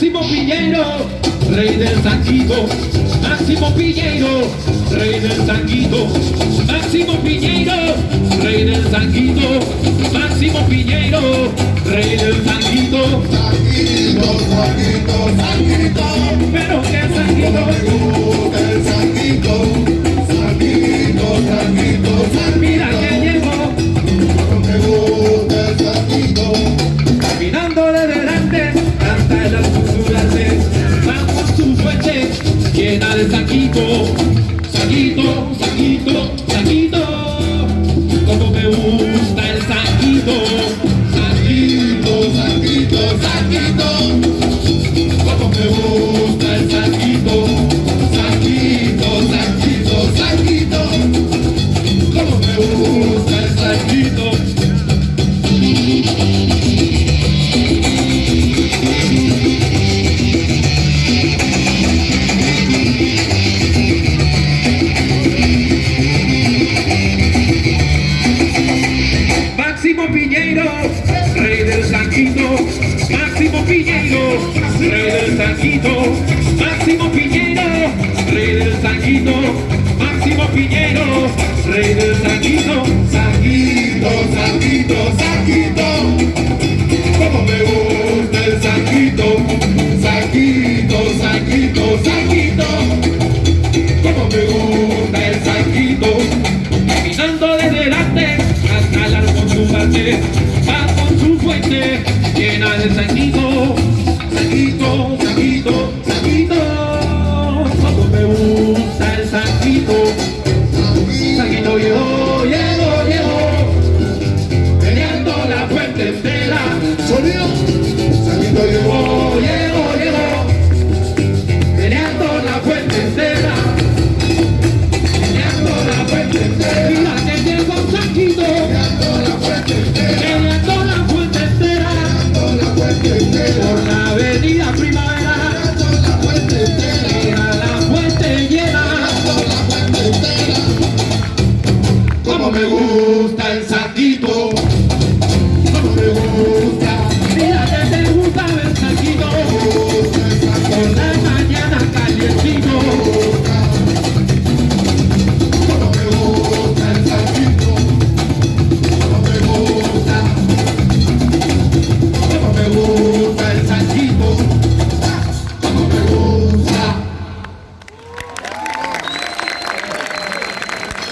Máximo Piñeiro, rey del saquito. Máximo Piñeiro, rey del saquito. Máximo Piñeiro, rey del saquito. Máximo Piñeiro, rey del saquito. Saquito, saquito, saquito, Pero qué saquito, saquito, saquito, saquito, como me gusta el saquito, saquito, Saquito, saquito, como me gusta el saquito, saquito, saquito, saquito, como me gusta Pillero, rey del tanquito, Máximo Piñero, rey del tanquito, Máximo Piñero, rey del tanquito, sanguito, sanguito, sanguito, como me gusta el sanguito, sanguito, sanguito, sanguito, como me gusta el sanguito, caminando desde delante hasta el arco su parte, va con su fuente, llena de sanguito.